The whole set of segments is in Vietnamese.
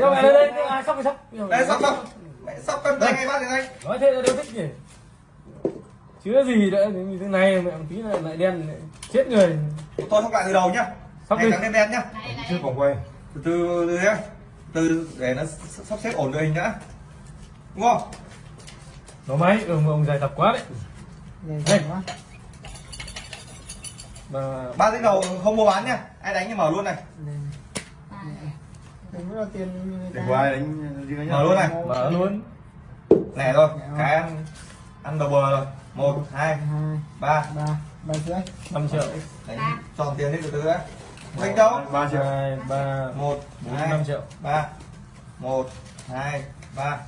Đâu mẹ đây đây, ai sóc sóc. đây sóc sóc. Mẹ sóc cân tay ngay bác thì anh Nói thế là đều thích nhỉ. Chứa gì nữa, như thế này mẹ một tí này lại đen lại chết người. tôi sóc lại từ đầu nhá. Sóc ngày đi. trắng đen đen nhá. Chưa vòng quay. Từ từ từ nhá. Từ để nó sắp xếp ổn đội hình đã đúng không? Nó máy, ông ông dài tập quá đấy. Dày quá. Mà ba tiếng đầu không mua bán nhá. Ai đánh thì mở luôn này Đừng có tiền đừng ai đánh riêng nhá. Mở luôn này. Mở luôn. lẻ rồi cái ăn ăn đầu bờ rồi. Một hai ba. ba, ba rưỡi. 5 triệu. đánh tròn tiền đi từ từ đã. Đánh đâu? Ba triệu. 2 3 một 4 hai 5 triệu. ba. Một hai ba.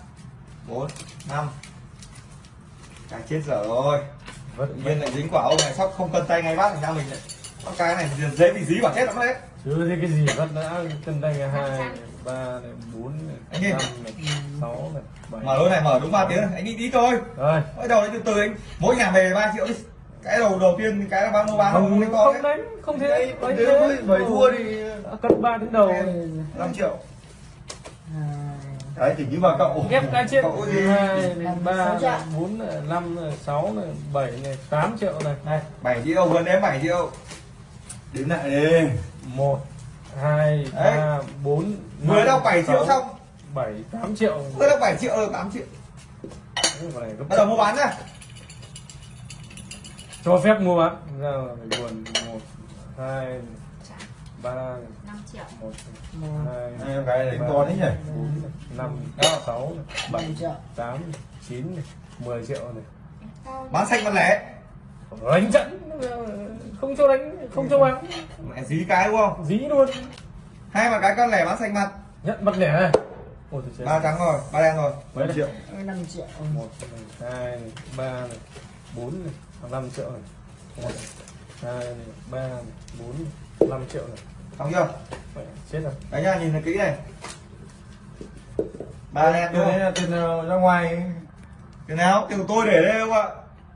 Bốn năm. Cái chết dở rồi. Vẫn tự nhiên lại dính quả ông này sóc không cân tay ngay bác thành ra mình lại. Con cái này dễ bị dí quả chết lắm đấy chưa thấy cái gì vẫn đã cân tay hai ba này bốn này năm này sáu này bảy. Mở luôn này mở đúng ba tiếng này. anh đi tí thôi. Rồi. Mỗi đầu đấy từ từ anh. Mỗi nhà về 3 triệu đi. Cái đầu đầu tiên cái là bao mua bán không không đánh không đấy. đánh không thế. Đấy, thế. mới- mới thua thì Đã cân ba đến đầu. 5 triệu. Đấy chỉ như bà cậu ghép cái trên hai ba bốn năm sáu bảy này tám triệu này. Này. 7 triệu vừa đếm 7 triệu đếm lại đi. Một hai ba bốn vừa đâu 7 triệu xong. bảy tám triệu. Vừa đâu 7 triệu rồi 8 triệu. Cái này gấp- bắt đầu mua bán nhá. Cho phép mua bán. Ra phải buồn. Một hai ba năm triệu. một hai gái đánh to đấy nhỉ? bốn năm sáu bảy triệu. tám chín mười triệu này. Bán xanh bán lẻ. Đánh trận không cho đánh không cho bán mẹ dí cái đúng không? Dí luôn. Hai mà cái con lẻ bán xanh mặt. Nhận mặt lẻ này. Ba trắng rồi ba đen rồi. Mấy năm triệu? năm triệu. một này hai này ba này bốn này. Năm triệu này. Một hai này ba này bốn này, năm triệu này. Xong chưa? Mẹ, chết rồi. Đấy nha nhìn thật kỹ này. Ba đen tiền đúng đấy không là tiền nào ra ngoài? Tiền nào? Tiền của tôi để đây không ạ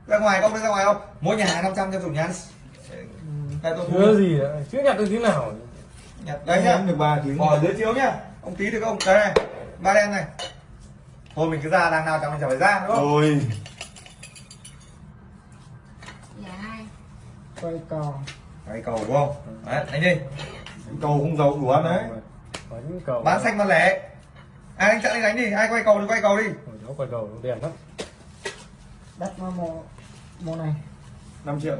ra ngoài không? Ra ngoài không? Mỗi nhà hàng 500 cho chủ nhà. Đây tôi chưa gì nữa chưa nhặt được tiếng nào. Nhặt đấy nhá. Được ba tiếng. Bỏ dưới chiếu nhá. Ông tí được không? Đây này. Ba đen này. Thôi mình cứ ra đang nào chẳng mình chẳng phải ra đúng không? Rồi. Hai. Quay cò. cái cầu đúng không? Đấy đánh đi cầu không giàu đủ ăn đấy. Cầu. Bán xanh bán lẻ. Ai đánh chặn đi đánh đi. Ai quay cầu thì quay cầu đi. Ôi, nó quay cầu nó đèn lắm. Đất nó màu, màu này. 5 triệu.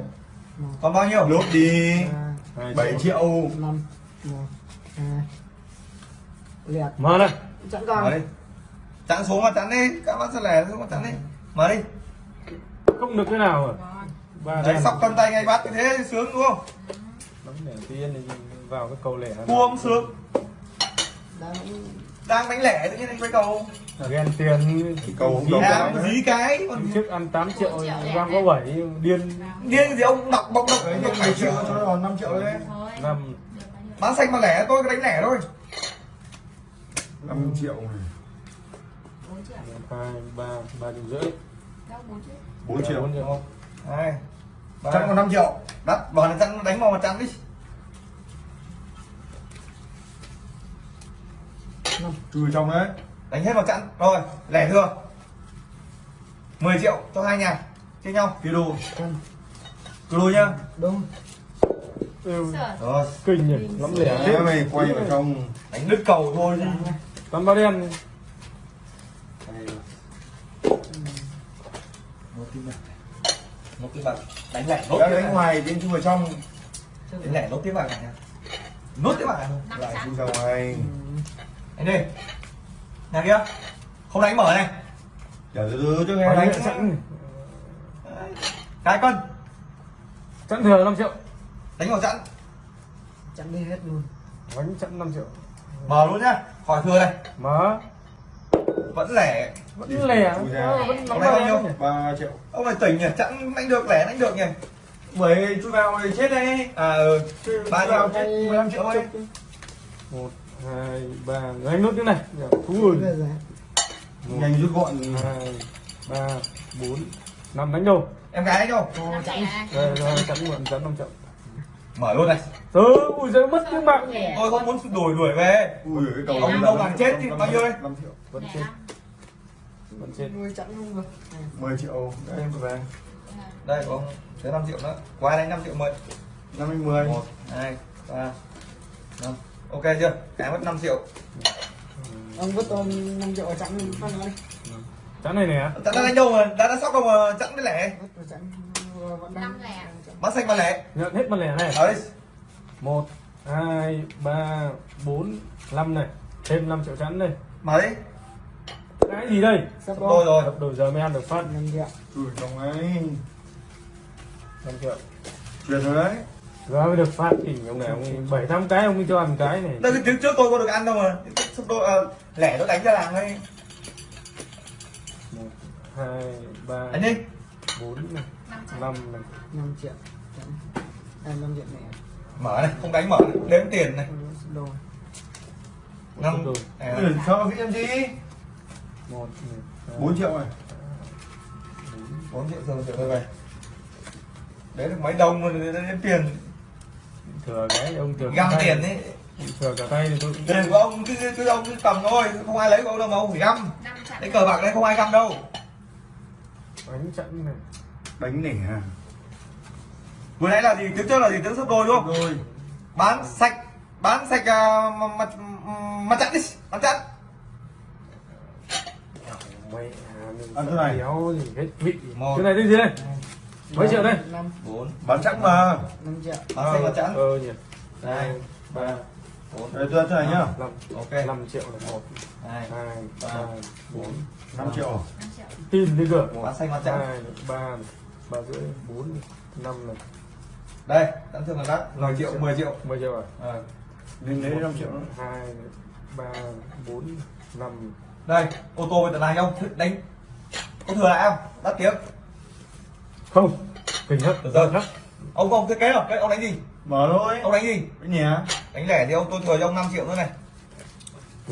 Còn bao nhiêu? Lốt đi. Hai 7 triệu. Năm, một, hai. Liệt. mở này. Chẳng mở còn. đi chặn xuống mà chặn đi. Các bác sẽ lẻ xuống mà chặn đi. Mở đi. Không được cái nào rồi ba đấy sóc cân tay ngay bắt như thế sướng đúng không? Bấm đèn tiên thì vào cái cầu lẻ không sướng. Đang đang đánh lẻ tự nhiên anh quay cầu ghen tiền cầu không đấy dí cái? Còn trước ăn 8 triệu này. có 7 điên. Điên gì ông đọc bọc đọc. Đấy đọc nhưng 7 1 triệu cho nó còn 5 triệu đấy. Thôi năm. Bán xanh mà lẻ tôi cứ đánh lẻ thôi. 5 triệu này. Bốn triệu hai ba ba triệu rưỡi. Bốn triệu. 4 triệu bốn triệu. Hai ba. Chặn còn 5 triệu. Đắt bỏ này chặn đánh vào mà chặn đi chui trong đấy. Đánh hết vào chặn rồi lẻ thừa. 10 triệu cho hai nhà. Chia nhau kia đô cân. cứ đôi nhá. Đúng. ừ. rồi. kinh nhỉ. Lắm lẻ. Thế mày quay vào trong. Đánh đứt cầu thôi chứ toàn bao đen một tim bạc. Một tim bạc. Đánh lẻ nốt đánh ngoài đến chui vào trong. Đánh lẻ nốt tiếp vào này nốt tiếp này năm lại chui ra ngoài anh đi nhà kia. Không đánh mở này. Chờ từ cho Ở nghe đây đánh chặn. Cái cân chặn thừa 5 triệu. Đánh vào chặn. Chẳng đi hết luôn. bánh chặn 5 triệu. Mở luôn nhá. Khỏi thừa này. Mở. Vẫn lẻ. Vẫn lẻ. Vẫn nay bao nhiêu? 3 triệu. Ông này tỉnh nhỉ? Chặn đánh được lẻ đánh được nhỉ? Mày chui vào thì chết đấy à ừ. Ba triệu. chết 15 triệu thôi một hai ba đánh nốt cái này. Thú rồi Bây giờ nhanh rút gọn. hai ba bốn năm đánh đâu? Em gái đâu? Năm triệu này đây rồi chặn muộn chặn 5 triệu mở luôn này. Ừ ui giời mất cái mạng. Tôi không muốn đuổi đuổi về. Ui cái cầu Ông đâu bằng chết thì bao nhiêu đây? 5 triệu. Vẫn chết. Năm. vẫn chết. Nuôi chẵn được này 10 triệu. Đây em về. Đây ông thế 5 triệu nữa. Qua đây 5 triệu mười. 5 anh 10 một hai ba năm ok chưa? Cái mất 5 triệu. Ông vứt tôi 5 triệu chẵn phân nó đi. Chắn này nè đã đã đánh đâu mà? Đã đã sóc đâu mà chẵn cái lẻ? Chẵn đang Năm lẻ. bán xanh bán lẻ. Nhận hết mặt lẻ này. Ở đây một hai ba bốn năm này. Thêm 5 triệu chắn đây. Đi cái gì đây? Sắp đôi đôi rồi. Đập đầu giờ mới ăn được phát. 5 triệu ui đồng ấy 5 triệu. Chuyển rồi đấy giờ mới được phát thì ông này ông bảy tám cái ông mới cho ăn cái này. Đây cái trước trước tôi có được ăn đâu mà. Sắp đôi à, lẻ tôi đánh ra làng đây một hai ba đánh đi. bốn này. Năm triệu. năm này. 5 triệu. À 5 triệu mẹ. Mở này không đánh mở này. đếm tiền này. Năm rồi à, ừ, sao cái em gì? Một này, hai, 4 triệu này bốn, 4 triệu rồi triệu tôi về đấy được mấy đồng mà đếm tiền thừa cái ông thừa găm tiền ấy thừa cả tay thì tôi cũng tiền của ông cứ cứ ông cứ cầm thôi không ai lấy của ông đâu mà ông phải găm. Đấy cờ bạc đây không ai găm đâu. Đánh chặn này. Đánh nỉ à vừa nãy là gì? Tiếng trước là gì? Tiếng sấp đôi đúng không? Rồi. Bán sạch bán sạch uh, mặt mặt chặn đi mặt à, mình Ăn thế này. kéo thì hết vị. Một. cái này tên gì đây mấy triệu đây? 5 bốn. Bán chắc mà. 5 triệu. Bán sạch mặt chặn ờ nhỉ. Hai ba bốn. Đây tôi thế này nhá. Năm ok. Năm triệu là một. Hai ba, bốn. 5 triệu. Năm triệu. tin đi cơ. Bán xanh mặt chặn hai ba ba rưỡi bốn năm này. Đây tặng thương là đắt. 10 triệu 10 triệu. Mười triệu à? Nên lấy 5 triệu. Nữa hai ba bốn năm. Đây ô tô với tận này không? Đánh. Có thừa lại không? Đắt tiếng không kinh hấp rồi. hấp ông không thiết kế rồi cái ông đánh gì? Mở thôi. Ông đánh gì? Cái nhé đánh lẻ thì ông tôi thừa cho ông 5 triệu nữa này.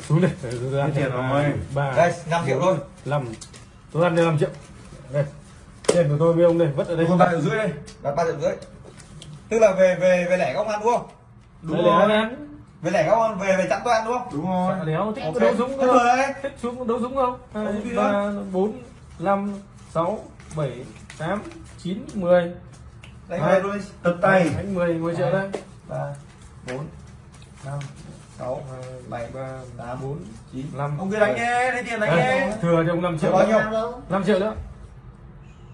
Xuống đây để tôi ăn Cái tiền rồi. ba đây 5 triệu thôi. năm tôi ăn đây năm triệu. Đây tiền của tôi với ông đây vất ở đây 3 triệu rưỡi đây. Đặt ba triệu rưỡi. Tức là về về về lẻ các ông ăn đúng không? Đúng rồi. ăn. Về lẻ các ông về về chặn tôi ăn đúng không? Đúng rồi. Đéo thích đấu súng không? thích xuống đấu súng không? Hai ba bốn năm sáu bảy tám chín mười. Đánh đi. Tất tay. Đánh mười mười triệu đây. Ba bốn năm sáu bảy ba tám bốn chín năm. Ông cứ đánh nhé lấy tiền đánh nhé. Thừa cho ông năm triệu Bao nhiêu? Năm triệu nữa.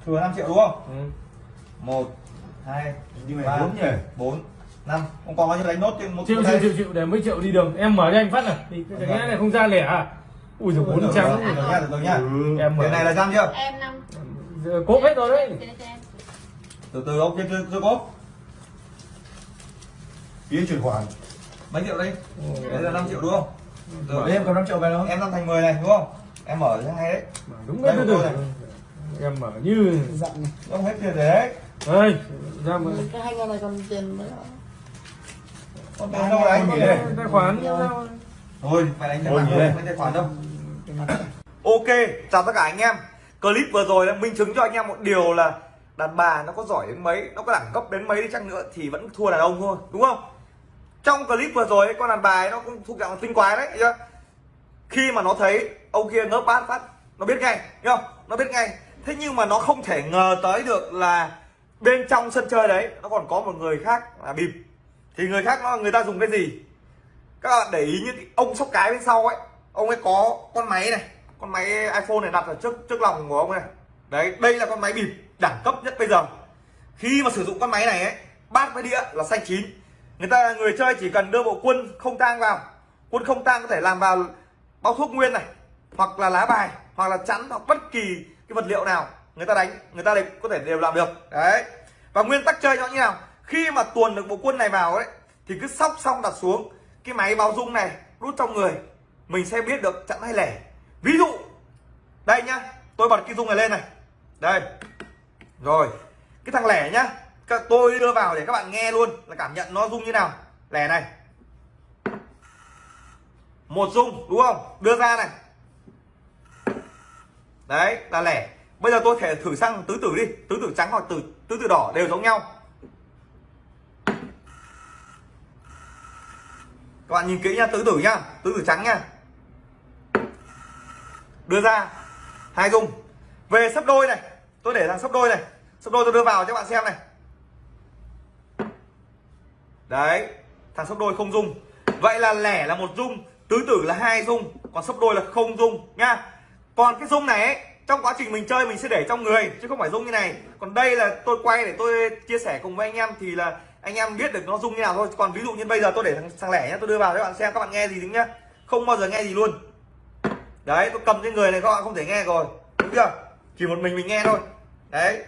Thừa 5 triệu đúng không? Ừ. một hai Ba. bốn nhỉ? bốn năm. Ông còn bao nhiêu đánh nốt trên một triệu triệu triệu triệu để mấy triệu đi đường. Em mở cho anh phát này. Thì cái cái này không ra lẻ à? Ui rồi bốn Được trăm. rồi, được nha được rồi nha. Ừ. em mở. Tiền này là trăm chưa? Em năm. Cốp hết rồi đấy. Từ từ ông chưa chưa chưa có phí chuyển khoản. Mấy triệu đây đấy là 5 triệu đúng không? Đấy, em cầm 5 triệu về không? Em năm thành 10 này đúng không? Em mở hay đấy. Đúng đấy từ tôi từ. này. em mở như. Dặn này ông hết tiền đấy. Đây ra mở cái hai con này còn tiền nữa còn tiền đâu Có gì cái tài khoản. Thôi phải đánh tài nhỉ. khoản không tài khoản đâu. Mặt Ok, chào tất cả anh em Clip vừa rồi đã minh chứng cho anh em một điều là Đàn bà nó có giỏi đến mấy Nó có đẳng cấp đến mấy đi chăng nữa Thì vẫn thua đàn ông thôi, đúng không Trong clip vừa rồi ấy, con đàn bà ấy nó cũng thuộc dạng tinh quái đấy chưa? Khi mà nó thấy ông kia ngớp bát phát Nó biết ngay, đúng không? Nó biết ngay Thế nhưng mà nó không thể ngờ tới được là Bên trong sân chơi đấy Nó còn có một người khác là bịp Thì người khác nó người ta dùng cái gì Các bạn để ý những ông sóc cái bên sau ấy Ông ấy có con máy này con máy iPhone này đặt ở trước trước lòng của ông này. Đấy, đây là con máy bịp đẳng cấp nhất bây giờ. Khi mà sử dụng con máy này ấy, bát với đĩa là xanh chín. Người ta, người chơi chỉ cần đưa bộ quân không tang vào. Quân không tang có thể làm vào bao thuốc nguyên này, hoặc là lá bài, hoặc là chắn, hoặc bất kỳ cái vật liệu nào người ta đánh, người ta đều có thể đều làm được. Đấy. Và nguyên tắc chơi nó như nào? Khi mà tuồn được bộ quân này vào ấy, thì cứ sóc xong đặt xuống. Cái máy báo dung này đút trong người, mình sẽ biết được chặn hay lẻ ví dụ, đây nhá, tôi bật cái dung này lên này. Đây. Rồi, cái thằng lẻ nhá, các tôi đưa vào để các bạn nghe luôn là cảm nhận nó rung như nào. Lẻ này. Một rung, đúng không? Đưa ra này. Đấy, là lẻ. Bây giờ tôi thể thử sang tứ tử đi. Tứ tử trắng hoặc tứ tứ tử đỏ đều giống nhau. Các bạn nhìn kỹ nha tứ tử nhá, tứ tử trắng nha đưa ra hai dung. Về sấp đôi này tôi để thằng sấp đôi này. Sấp đôi tôi đưa vào cho các bạn xem này. Đấy thằng sấp đôi không dung. Vậy là lẻ là một dung tứ tử là hai dung còn sấp đôi là không dung nha. Còn cái dung này ấy, trong quá trình mình chơi mình sẽ để trong người chứ không phải dung như này. Còn đây là tôi quay để tôi chia sẻ cùng với anh em thì là anh em biết được nó dung như nào thôi. Còn ví dụ như bây giờ tôi để thằng, thằng lẻ nhá tôi đưa vào cho các bạn xem các bạn nghe gì đúng nhá. Không bao giờ nghe gì luôn đấy tôi cầm trên người này các bạn không thể nghe rồi. Đúng chưa? Chỉ một mình mình nghe thôi. Đấy.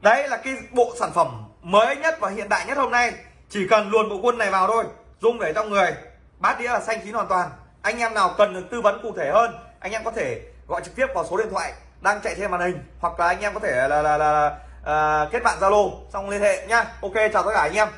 Đấy là cái bộ sản phẩm mới nhất và hiện đại nhất hôm nay. Chỉ cần luồn bộ quân này vào thôi dung để trong người. Bát đĩa là xanh chín hoàn toàn. Anh em nào cần được tư vấn cụ thể hơn anh em có thể gọi trực tiếp vào số điện thoại đang chạy trên màn hình hoặc là anh em có thể là là, là, là à, kết bạn zalo xong liên hệ nhá. Ok chào tất cả anh em.